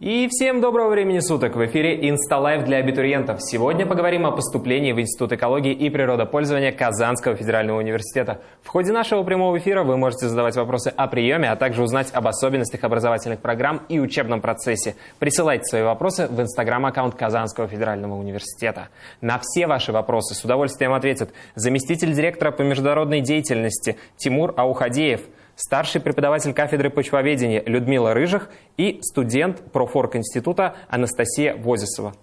И всем доброго времени суток! В эфире InstaLife для абитуриентов. Сегодня поговорим о поступлении в Институт экологии и природопользования Казанского федерального университета. В ходе нашего прямого эфира вы можете задавать вопросы о приеме, а также узнать об особенностях образовательных программ и учебном процессе. Присылайте свои вопросы в инстаграм-аккаунт Казанского федерального университета. На все ваши вопросы с удовольствием ответит заместитель директора по международной деятельности Тимур Аухадеев – старший преподаватель кафедры почвоведения Людмила Рыжих и студент профорг института Анастасия Возисова.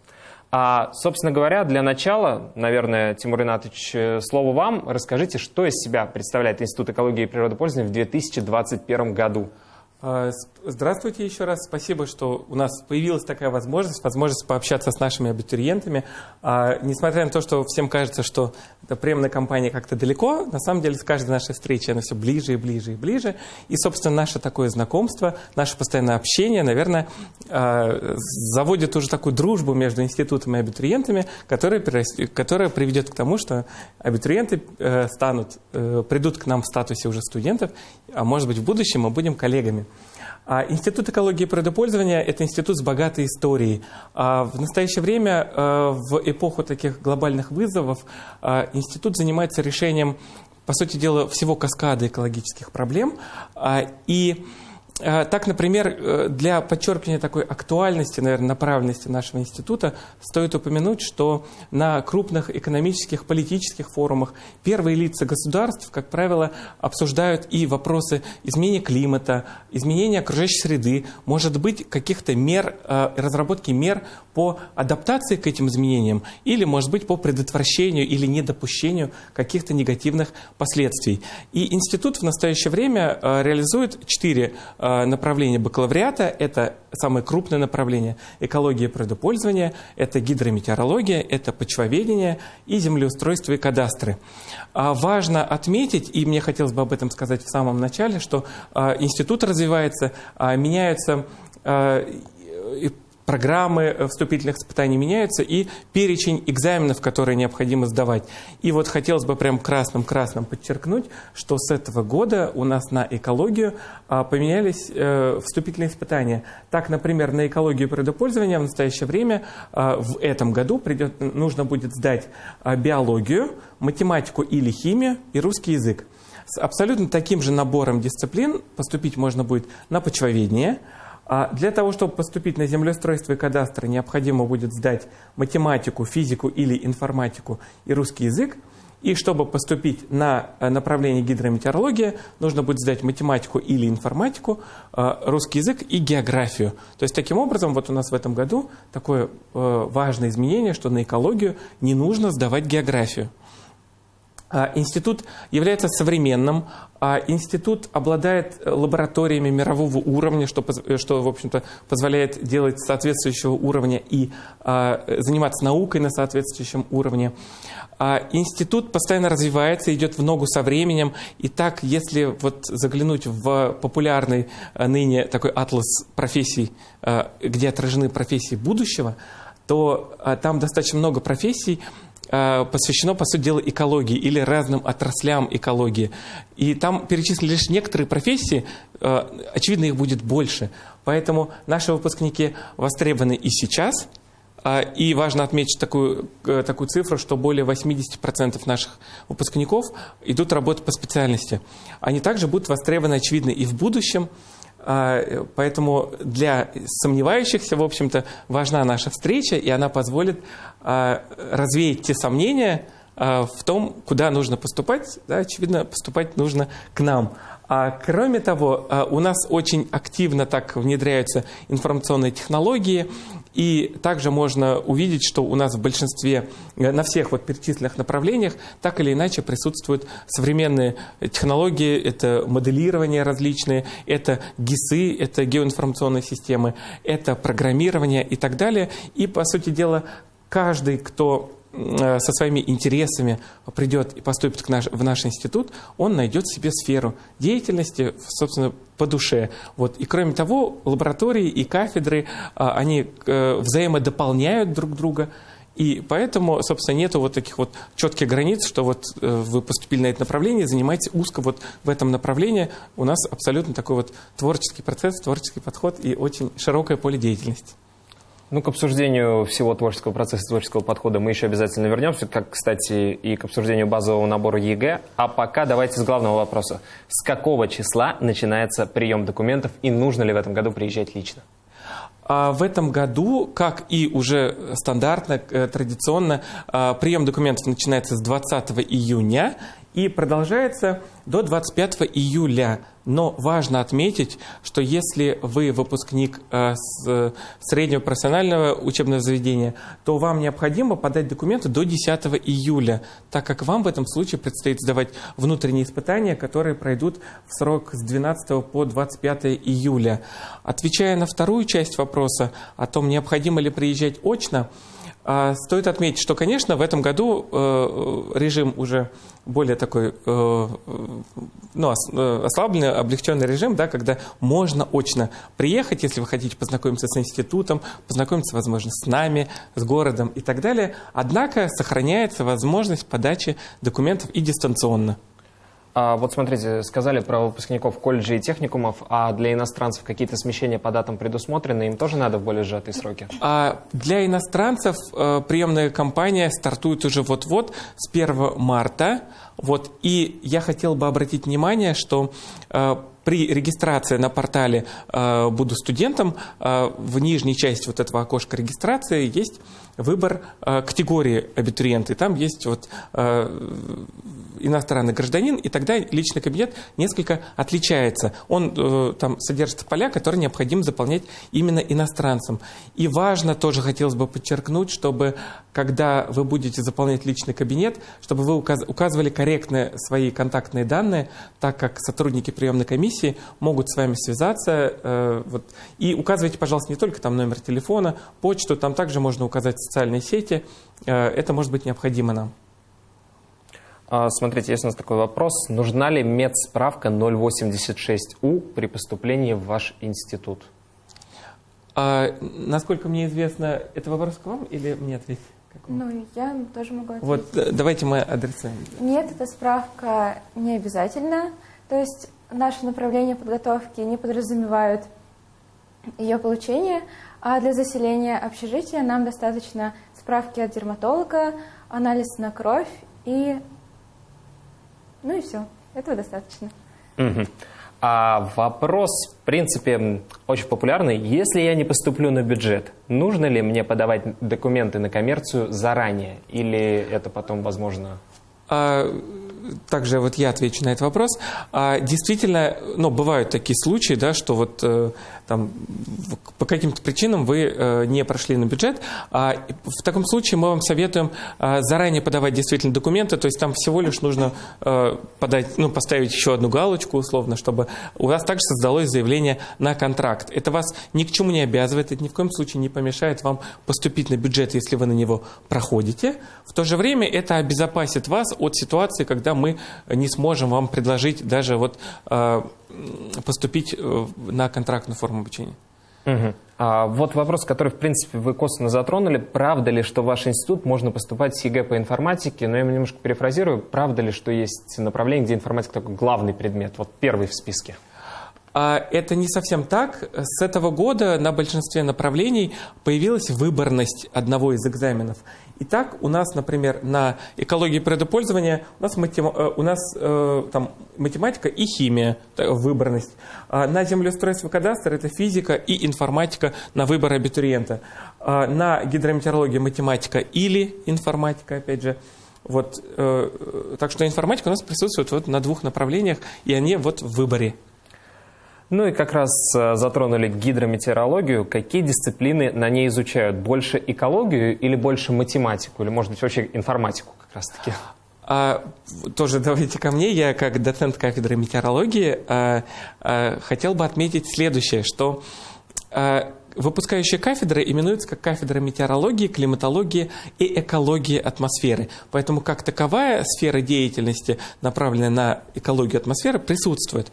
А, собственно говоря, для начала, наверное, Тимур Ринатович, э, слово вам. Расскажите, что из себя представляет Институт экологии и природопользования в 2021 году? А, здравствуйте еще раз. Спасибо, что у нас появилась такая возможность, возможность пообщаться с нашими абитуриентами. А, несмотря на то, что всем кажется, что эта приемная кампания как-то далеко, на самом деле с каждой нашей встречи она все ближе и ближе и ближе. И, собственно, наше такое знакомство, наше постоянное общение, наверное, а, заводит уже такую дружбу между институтом и абитуриентами, которая, которая приведет к тому, что абитуриенты э, станут, э, придут к нам в статусе уже студентов, а может быть в будущем мы будем коллегами. А институт экологии и природопользования – это институт с богатой историей. А в настоящее время, э, в эпоху таких глобальных вызовов, институт занимается решением, по сути дела, всего каскада экологических проблем. А, и так, например, э, для подчеркивания такой актуальности, наверное, направленности нашего института стоит упомянуть, что на крупных экономических, политических форумах первые лица государств, как правило, обсуждают и вопросы изменения климата, изменения окружающей среды, может быть, каких-то мер, э, разработки мер по адаптации к этим изменениям или, может быть, по предотвращению или недопущению каких-то негативных последствий. И институт в настоящее время реализует четыре Э, направление бакалавриата – это самое крупное направление экология и природопользования, это гидрометеорология, это почвоведение и землеустройство и кадастры. А важно отметить, и мне хотелось бы об этом сказать в самом начале, что а, институт развивается, а, меняются программы вступительных испытаний меняются и перечень экзаменов, которые необходимо сдавать. И вот хотелось бы прям красным-красным подчеркнуть, что с этого года у нас на экологию а, поменялись э, вступительные испытания. Так, например, на экологию природопользования в настоящее время а, в этом году придет, нужно будет сдать а, биологию, математику или химию и русский язык. С абсолютно таким же набором дисциплин поступить можно будет на почвоведение – для того, чтобы поступить на землеустройство и кадастр, необходимо будет сдать математику, физику или информатику и русский язык. И чтобы поступить на э, направление гидрометеорология, нужно будет сдать математику или информатику, э, русский язык и географию. То есть таким образом вот у нас в этом году такое э, важное изменение, что на экологию не нужно сдавать географию. А, институт является современным, а институт обладает лабораториями мирового уровня, что, что в общем-то, позволяет делать соответствующего уровня и а, заниматься наукой на соответствующем уровне. Институт постоянно развивается, идет в ногу со временем. И так, если вот заглянуть в популярный ныне такой атлас профессий, где отражены профессии будущего, то там достаточно много профессий, Э, посвящено, по сути дела, экологии или разным отраслям экологии. И там перечислили лишь некоторые профессии, э, очевидно, их будет больше. Поэтому наши выпускники востребованы и сейчас, а, и важно отметить такую, э, такую цифру, что более 80% наших выпускников идут работать по специальности. Они также будут востребованы, очевидно, и в будущем. А, поэтому для сомневающихся, в общем-то, важна наша встреча, и она позволит а, развеять те сомнения а, в том, куда нужно поступать. Да, очевидно, поступать нужно к нам. А кроме того, у нас очень активно так внедряются информационные технологии, и также можно увидеть, что у нас в большинстве, э, на всех вот перечисленных направлениях, так или иначе присутствуют современные технологии, это моделирование различные, это ГИСы, это геоинформационные системы, это программирование и так далее. И, по сути дела, каждый, кто со своими интересами придет и поступит к наш, в наш институт, он найдет себе сферу деятельности, собственно, по душе. Вот. И кроме того, лаборатории и кафедры, а, они э, взаимодополняют друг друга, И поэтому, собственно, нету вот таких вот четких границ, что вот э, вы поступили на это направление, занимаетесь узко вот в этом направлении. У нас абсолютно такой вот творческий процесс, творческий подход и очень широкое поле деятельности. Ну, к обсуждению всего творческого процесса, творческого подхода мы еще обязательно вернемся, как, кстати, и к обсуждению базового набора ЕГЭ. А пока давайте с главного вопроса. С какого числа начинается прием документов и нужно ли в этом году приезжать лично? А в этом году, как и уже стандартно, э, традиционно, а, прием документов начинается с 20 июня и продолжается до 25 июля. Но важно отметить, что если вы выпускник э, с среднего профессионального учебного заведения, то вам необходимо подать документы до 10 июля, так как вам в этом случае предстоит сдавать внутренние испытания, которые пройдут в срок с 12 по 25 июля. Отвечая на вторую часть вопроса о том, необходимо ли приезжать очно, стоит отметить, что, конечно, в этом году э, режим уже более такой э, ну, э, ослабленный, облегченный режим, да, когда можно очно приехать, если вы хотите познакомиться с институтом, познакомиться, возможно, с нами, с городом и так далее. Однако сохраняется возможность подачи документов и дистанционно. А вот смотрите, сказали про выпускников колледжей и техникумов, а для иностранцев какие-то смещения по датам предусмотрены, им тоже надо в более сжатые сроки? А для иностранцев э, приемная кампания стартует уже вот-вот с 1 марта. Вот, и я хотел бы обратить внимание, что э, при регистрации на портале э, «Буду студентом» в нижней части вот этого окошка регистрации есть выбор категории абитуриенты. Там есть вот иностранный гражданин, и тогда личный кабинет несколько отличается. Он э, там содержит поля, которые необходимо заполнять именно иностранцам. И важно тоже хотелось бы подчеркнуть, чтобы когда вы будете заполнять личный кабинет, чтобы вы указ указывали корректно свои контактные данные, так как сотрудники приемной комиссии могут с вами связаться. Э, вот, и указывайте, пожалуйста, не только там номер телефона, почту, там также можно указать социальные сети. Э, это может быть необходимо нам. А, смотрите, есть у нас такой вопрос. Нужна ли медсправка 086У при поступлении в ваш институт? А, насколько мне известно, это вопрос к вам или мне ответить? Ну, я тоже могу ответить. Вот, давайте мы адресы. Нет, эта справка не обязательна. То есть наше направление подготовки не подразумевают ее получение, а для заселения общежития нам достаточно справки от дерматолога, анализ на кровь и ну и все. Этого достаточно. Угу. А вопрос, в принципе, очень популярный. Если я не поступлю на бюджет, нужно ли мне подавать документы на коммерцию заранее? Или это потом возможно? А, также вот я отвечу на этот вопрос. А, действительно, ну, бывают такие случаи, да, что вот э, там, по каким-то причинам вы э, не прошли на бюджет. А в таком случае мы вам советуем э, заранее подавать действительно документы, то есть там всего лишь нужно э, подать, ну, поставить еще одну галочку условно, чтобы у вас также создалось заявление на контракт. Это вас ни к чему не обязывает, это ни в коем случае не помешает вам поступить на бюджет, если вы на него проходите. В то же время это обезопасит вас от ситуации, когда мы не сможем вам предложить даже вот поступить на контрактную форму обучения. Угу. А вот вопрос, который, в принципе, вы косвенно затронули. Правда ли, что в ваш институт можно поступать с ЕГЭ по информатике? Но я немножко перефразирую. Правда ли, что есть направление, где информатика такой главный предмет, вот первый в списке? А это не совсем так. С этого года на большинстве направлений появилась выборность одного из экзаменов. Итак, у нас, например, на экологии предопользования у нас, матем... Э, у нас э, там, математика и химия, выборность. А на землеустройство кадастр это физика и информатика на выбор абитуриента. А на гидрометеорологию математика или информатика, опять же. Вот, э, так что информатика у нас присутствует вот на двух направлениях, и они вот в выборе. Ну и как раз э, затронули гидрометеорологию. Какие дисциплины на ней изучают? Больше экологию или больше математику? Или, может быть, вообще информатику как раз-таки? А, тоже давайте ко мне. Я как доцент кафедры метеорологии а, а, хотел бы отметить следующее, что а, выпускающая кафедра именуется как кафедра метеорологии, климатологии и экологии атмосферы. Поэтому как таковая сфера деятельности, направленная на экологию атмосферы, присутствует.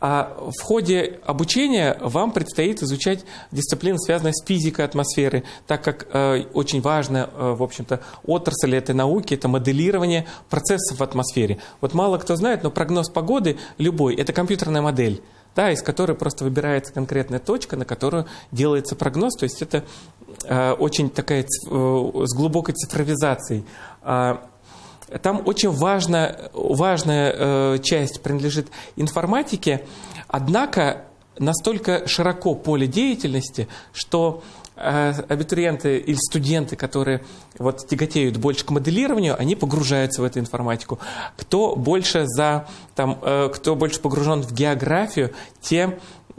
А в ходе обучения вам предстоит изучать дисциплины, связанные с физикой атмосферы, так как э, очень важная, э, в общем-то, отрасль этой науки – это моделирование процессов в атмосфере. Вот мало кто знает, но прогноз погоды любой – это компьютерная модель да, из которой просто выбирается конкретная точка, на которую делается прогноз. То есть это э, очень такая э, с глубокой цифровизацией. Э, там очень важно, важная э, часть принадлежит информатике, однако настолько широко поле деятельности, что э, абитуриенты или студенты, которые вот тяготеют больше к моделированию, они погружаются в эту информатику. Кто больше за, там, э, кто больше погружен в географию, те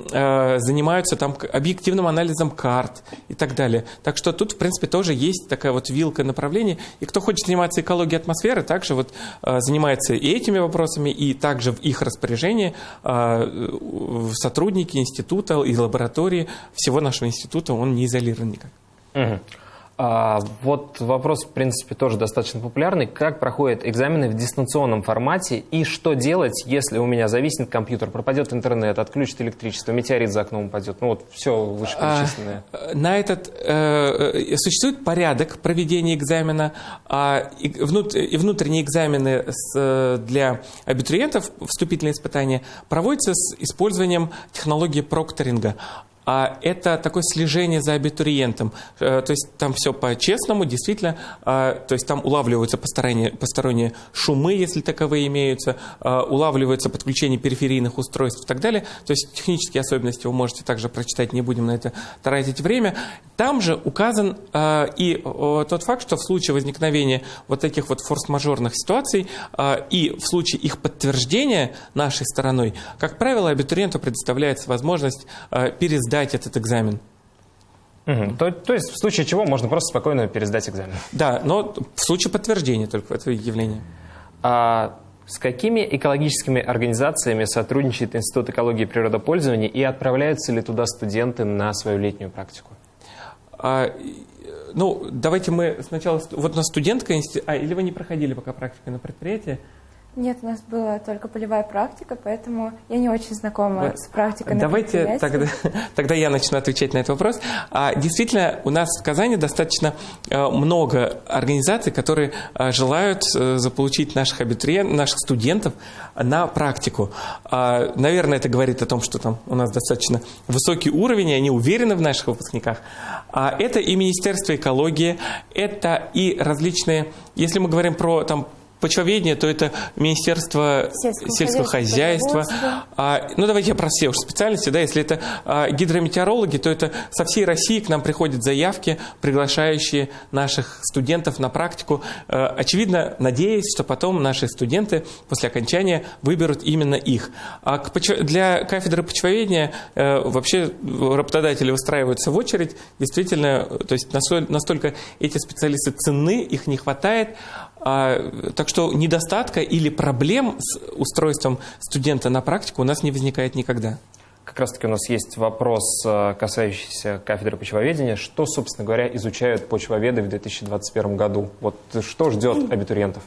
занимаются там объективным анализом карт и так далее. Так что тут, в принципе, тоже есть такая вот вилка направлений. И кто хочет заниматься экологией атмосферы, также вот э, занимается и этими вопросами, и также в их распоряжении э, сотрудники института и лаборатории всего нашего института, он не изолирован никак. Угу. А, вот вопрос, в принципе, тоже достаточно популярный. Как проходят экзамены в дистанционном формате и что делать, если у меня зависнет компьютер, пропадет интернет, отключит электричество, метеорит за окном упадет? Ну вот все вышеперечисленное. А, на этот э, э, существует порядок проведения экзамена, а, и, внут, и внутренние экзамены с, э, для абитуриентов, вступительные испытания, проводятся с использованием технологии прокторинга а это такое слежение за абитуриентом. Э, то есть там все по-честному, действительно, а, то есть там улавливаются посторонние, посторонние шумы, если таковые имеются, а, улавливается подключение периферийных устройств и так далее. То есть технические особенности вы можете также прочитать, не будем на это тратить время. Там же указан а, и тот факт, что в случае возникновения вот таких вот форс-мажорных ситуаций и в случае их подтверждения нашей стороной, как правило, абитуриенту предоставляется возможность пересдать сдать этот экзамен. Угу. То, то есть в случае чего можно просто спокойно пересдать экзамен. Да, но в случае подтверждения только этого явления. А с какими экологическими организациями сотрудничает Институт экологии и природопользования и отправляются ли туда студенты на свою летнюю практику? А, ну, давайте мы сначала... Вот на студентка... А, или вы не проходили пока практику на предприятии? Нет, у нас была только полевая практика, поэтому я не очень знакома вот. с практикой. Давайте тогда, тогда я начну отвечать на этот вопрос. А, действительно, у нас в Казани достаточно а, много организаций, которые а, желают а, заполучить наших абитуриентов, наших студентов на практику. А, наверное, это говорит о том, что там у нас достаточно высокий уровень, и они уверены в наших выпускниках. А, это и Министерство экологии, это и различные, если мы говорим про там почвоведение, то это Министерство сельского, сельского хозяйства. А, ну, давайте я про все уж специальности. Да, если это а, гидрометеорологи, то это со всей России к нам приходят заявки, приглашающие наших студентов на практику. А, очевидно, надеясь, что потом наши студенты после окончания выберут именно их. А к, для кафедры почвоведения а, вообще работодатели выстраиваются в очередь. Действительно, то есть настолько эти специалисты ценны, их не хватает. А, так что недостатка или проблем с устройством студента на практику у нас не возникает никогда. Как раз таки у нас есть вопрос, э, касающийся кафедры почвоведения. Что, собственно говоря, изучают почвоведы в 2021 году? Вот что ждет абитуриентов?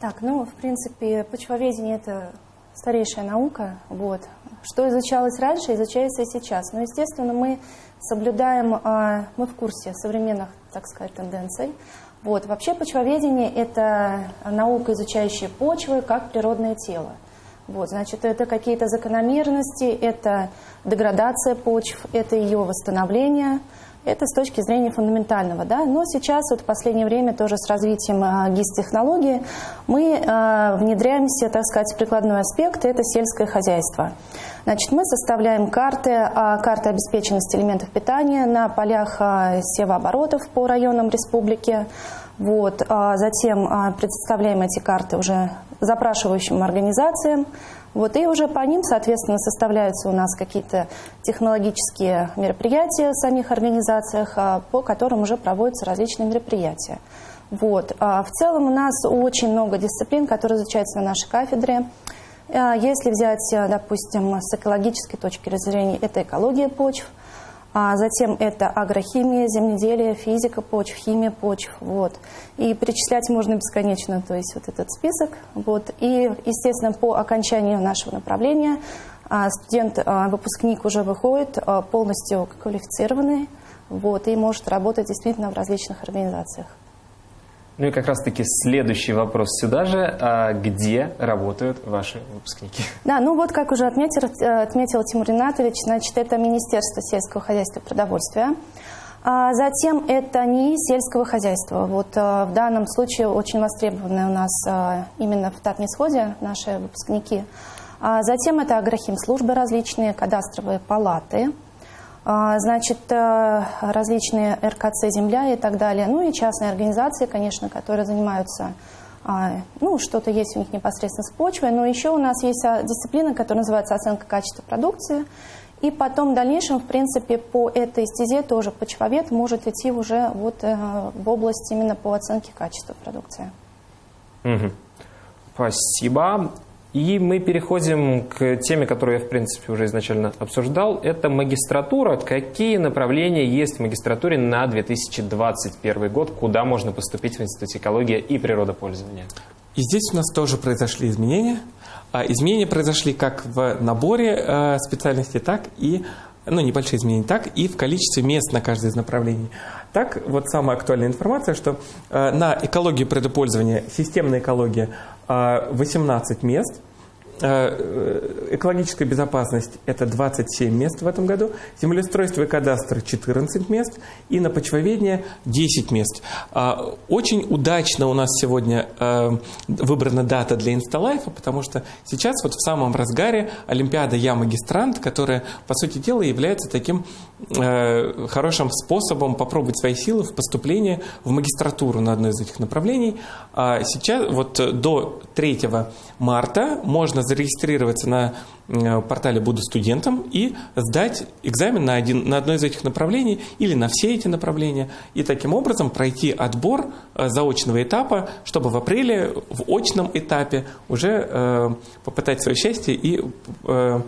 Так, ну, в принципе, почвоведение – это старейшая наука. Вот. Что изучалось раньше, изучается и сейчас. Но, естественно, мы соблюдаем, а, мы в курсе современных, так сказать, тенденций. Вот. Вообще почвоведение – это наука, изучающая почвы как природное тело. Вот, значит, это какие-то закономерности, это деградация почв, это ее восстановление, это с точки зрения фундаментального. Да? Но сейчас, вот в последнее время, тоже с развитием э, ГИС-технологии, мы э, внедряемся, так сказать, в прикладной аспект, это сельское хозяйство. Значит, мы составляем карты, а, карты обеспеченности элементов питания на полях а, севооборотов по районам республики. Вот. А затем представляем эти карты уже запрашивающим организациям. Вот, и уже по ним, соответственно, составляются у нас какие-то технологические мероприятия в самих организациях, по которым уже проводятся различные мероприятия. Вот. В целом у нас очень много дисциплин, которые изучаются на нашей кафедре. А, если взять, допустим, с экологической точки зрения, это экология почв, А затем это агрохимия, земледелие, физика почв, химия почв. Вот. И перечислять можно бесконечно, то есть вот этот список. Вот. И, естественно, по окончанию нашего направления а, студент, а, выпускник уже выходит а, полностью квалифицированный вот, и может работать действительно в различных организациях. Ну и как раз-таки следующий вопрос сюда же. А где работают ваши выпускники? Да, ну вот как уже отметил, э, отметил Тимур Ринатович, значит, это Министерство сельского хозяйства и продовольствия. А затем это не сельского хозяйства. Вот э, в данном случае очень востребованы у нас э, именно в Татнисходе наши выпускники. А затем это агрохимслужбы различные, кадастровые палаты – значит, э, различные РКЦ «Земля» и так далее. Ну и частные организации, конечно, которые занимаются, а, ну, что-то есть у них непосредственно с почвой, но еще у нас есть а, дисциплина, которая называется оценка качества продукции. И потом в дальнейшем, в принципе, по этой стезе тоже почвовед может идти уже вот э, в область именно по оценке качества продукции. Угу. Спасибо. И мы переходим к теме, которую я, в принципе, уже изначально обсуждал. Это магистратура. Какие направления есть в магистратуре на 2021 год? Куда можно поступить в Институте экологии и природопользования? И здесь у нас тоже произошли изменения. А изменения произошли как в наборе э, специальностей, так и ну, небольшие изменения, так и в количестве мест на каждое из направлений. Так, вот самая актуальная информация, что э, на экологию предопользования, системная экология 18 мест – Э, экологическая безопасность – это 27 мест в этом году, землеустройство и кадастр – 14 мест, и на почвоведение – 10 мест. А, очень удачно у нас сегодня выбрана дата для Инсталайфа, потому что сейчас вот в самом разгаре Олимпиада «Я магистрант», которая, по сути дела, является таким хорошим способом попробовать свои силы в поступлении в магистратуру на одно из этих направлений. А сейчас, вот до 3 марта можно зарегистрироваться на э, портале «Буду студентом» и сдать экзамен на, один, на одно из этих направлений или на все эти направления, и таким образом пройти отбор э, заочного этапа, чтобы в апреле в очном этапе уже э, попытать свое счастье и э,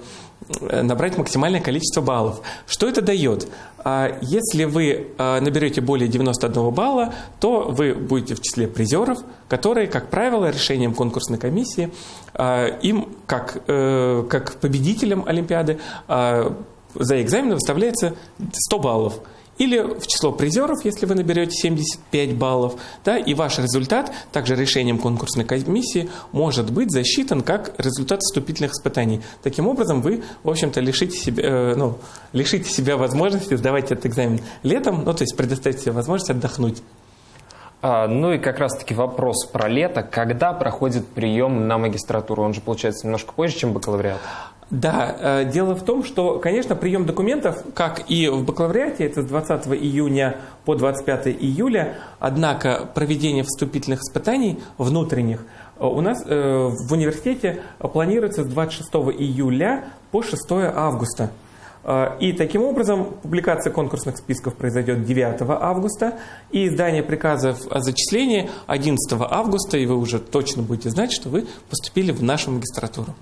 набрать максимальное количество баллов. Что это дает? А, если вы а, наберете более 91 балла, то вы будете в числе призеров, которые, как правило, решением конкурсной комиссии, а, им, как, э, как победителям Олимпиады, за экзамен выставляется 100 баллов или в число призеров, если вы наберете 75 баллов, да, и ваш результат, также решением конкурсной комиссии, может быть засчитан как результат вступительных испытаний. Таким образом, вы, в общем-то, лишите себя, э, ну, лишите себя возможности сдавать этот экзамен летом, ну, то есть предоставить себе возможность отдохнуть. А, ну и как раз-таки вопрос про лето. Когда проходит прием на магистратуру? Он же получается немножко позже, чем бакалавриат. Да, э, дело в том, что, конечно, прием документов, как и в бакалавриате, это с 20 июня по 25 июля, однако проведение вступительных испытаний внутренних э, у нас э, в университете планируется с 26 июля по 6 августа. И таким образом публикация конкурсных списков произойдет 9 августа, и издание приказов о зачислении 11 августа, и вы уже точно будете знать, что вы поступили в нашу магистратуру.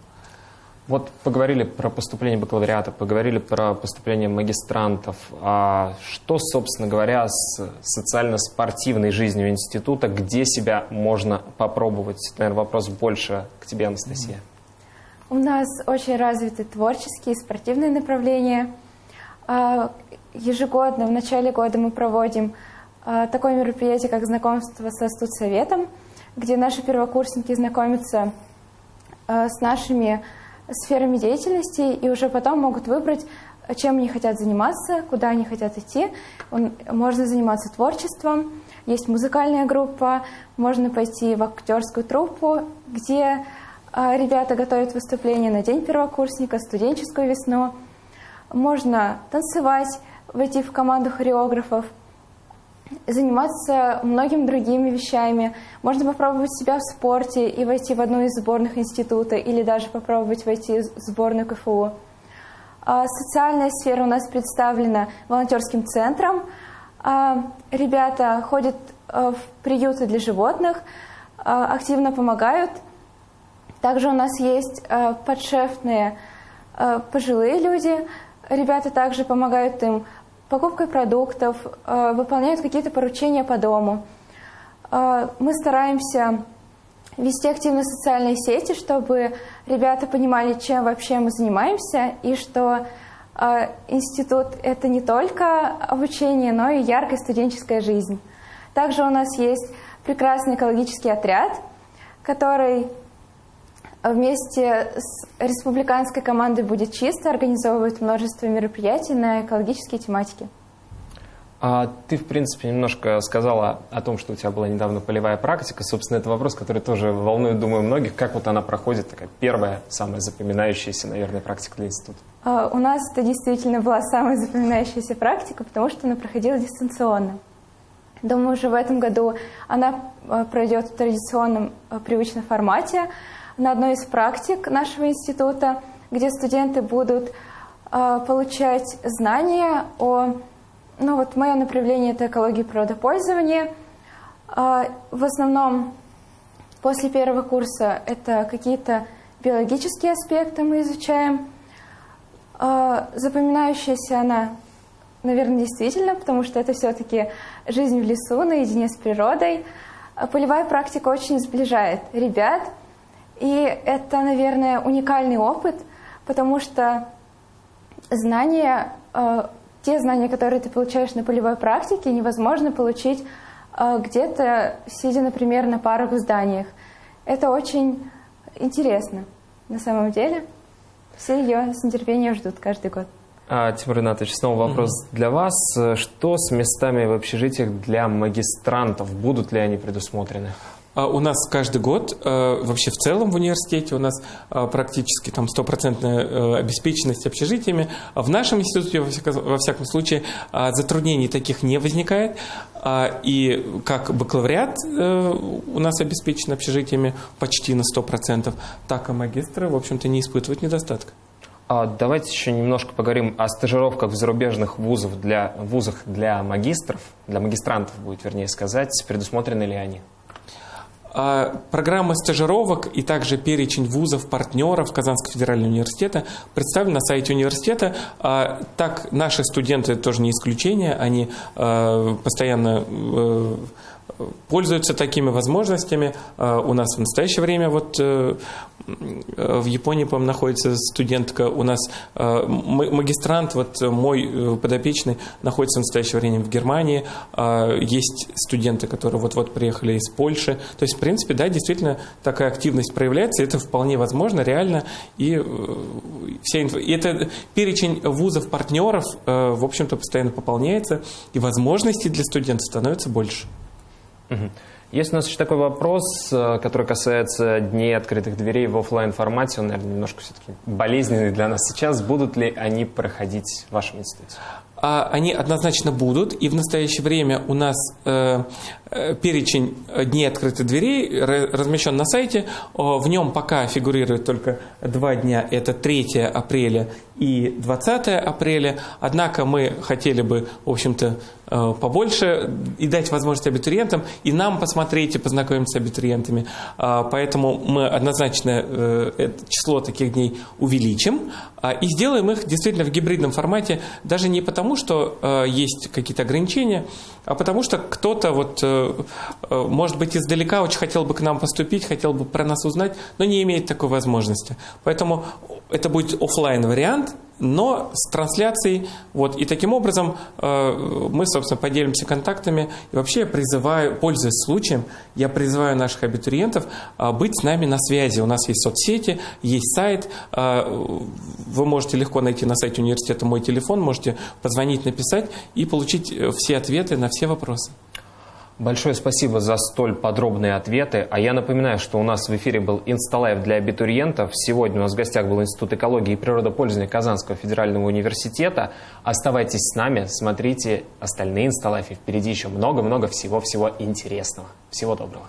Вот поговорили про поступление бакалавриата, поговорили про поступление магистрантов. А что, собственно говоря, с социально-спортивной жизнью института, где себя можно попробовать? Наверное, вопрос больше к тебе, Анастасия. У нас очень развиты творческие и спортивные направления. А, ежегодно, в начале года мы проводим а, такое мероприятие, как знакомство со студсоветом, где наши первокурсники знакомятся а, с нашими сферами деятельности и уже потом могут выбрать, чем они хотят заниматься, куда они хотят идти. Можно заниматься творчеством, есть музыкальная группа, можно пойти в актерскую труппу, где э, ребята готовят выступление на День первокурсника, студенческую весну. Можно танцевать, войти в команду хореографов – заниматься многими другими вещами. Можно попробовать себя в спорте и войти в одну из сборных института, или даже попробовать войти в сборную КФУ. А социальная сфера у нас представлена волонтерским центром. А ребята ходят э, в приюты для животных, активно помогают. Также у нас есть подшефные пожилые люди. Ребята также помогают им покупкой продуктов, э, выполняют какие-то поручения по дому. Э, мы стараемся вести активно социальные сети, чтобы ребята понимали, чем вообще мы занимаемся, и что э, институт – это не только обучение, но и яркая студенческая жизнь. Также у нас есть прекрасный экологический отряд, который вместе с республиканской командой «Будет чисто» организовывает множество мероприятий на экологические тематики. А ты, в принципе, немножко сказала о том, что у тебя была недавно полевая практика. Собственно, это вопрос, который тоже волнует, думаю, многих. Как вот она проходит, такая первая, самая запоминающаяся, наверное, практика для института? А, у нас это действительно была самая запоминающаяся практика, потому что она проходила дистанционно. Думаю, уже в этом году она а, пройдет в традиционном а, привычном формате на одной из практик нашего института, где студенты будут получать знания о ну вот мое направление – это экология и природопользование. А, в основном после первого курса это какие-то биологические аспекты мы изучаем. А, запоминающаяся она, наверное, действительно, потому что это все-таки жизнь в лесу, наедине с природой. А полевая практика очень сближает ребят, и это, наверное, уникальный опыт, потому что знания те знания, которые ты получаешь на полевой практике, невозможно получить э, где-то, сидя, например, на парах в зданиях. Это очень интересно на самом деле. Все ее с нетерпением ждут каждый год. А, Тимур Ринатович, снова вопрос mm-hmm. для вас. Что с местами в общежитиях для магистрантов? Будут ли они предусмотрены? А у нас каждый год, э, вообще в целом в университете, у нас э, практически там стопроцентная э, обеспеченность общежитиями. В нашем институте, во всяком случае, затруднений таких не возникает. А, и как бакалавриат у нас обеспечен общежитиями почти на 100%, так и магистры, в общем-то, не испытывают недостатка. А давайте еще немножко поговорим о стажировках в зарубежных вузах для, вузах для магистров, для магистрантов будет, вернее сказать, предусмотрены ли они? А программа стажировок и также перечень вузов, партнеров Казанского федерального университета представлен на сайте университета. А так наши студенты тоже не исключение, они а, постоянно э, пользуются такими возможностями. У нас в настоящее время вот э, в Японии, по-моему, находится студентка, у нас э, магистрант, вот мой э, подопечный, находится в настоящее время в Германии, есть студенты, которые вот-вот приехали из Польши, то есть, в принципе, да, действительно такая активность проявляется, это вполне возможно, реально, и, э, вся инф... и это перечень вузов-партнеров, в общем-то, постоянно пополняется, и возможностей для студентов становится больше. Есть у нас еще такой вопрос, э, который касается дней открытых дверей в офлайн формате. Он, наверное, немножко все-таки болезненный для нас сейчас. Будут ли они проходить в вашем институте? А они однозначно будут, и в настоящее время у нас э, э перечень дней открытых дверей размещен на сайте. В нем пока фигурирует только два дня, это 3 апреля и 20 апреля. Однако мы хотели бы, в общем-то, побольше и дать возможность абитуриентам, и нам посмотреть и познакомиться с абитуриентами. А, поэтому мы однозначно э, число таких дней увеличим а, и сделаем их действительно в гибридном формате, даже не потому, что э, есть какие-то ограничения, а потому что кто-то, вот, может быть, издалека очень хотел бы к нам поступить, хотел бы про нас узнать, но не имеет такой возможности. Поэтому это будет офлайн вариант, но с трансляцией. Вот, и таким образом э, мы, собственно, поделимся контактами. И вообще я призываю, пользуясь случаем, я призываю наших абитуриентов э, быть с нами на связи. У нас есть соцсети, есть сайт. Э, вы можете легко найти на сайте университета мой телефон, можете позвонить, написать и получить все ответы на все вопросы. Большое спасибо за столь подробные ответы. А я напоминаю, что у нас в эфире был Insta Live для абитуриентов. Сегодня у нас в гостях был Институт экологии и природопользования Казанского федерального университета. Оставайтесь с нами, смотрите остальные Insta Live ы. Впереди еще много-много всего-всего интересного. Всего доброго.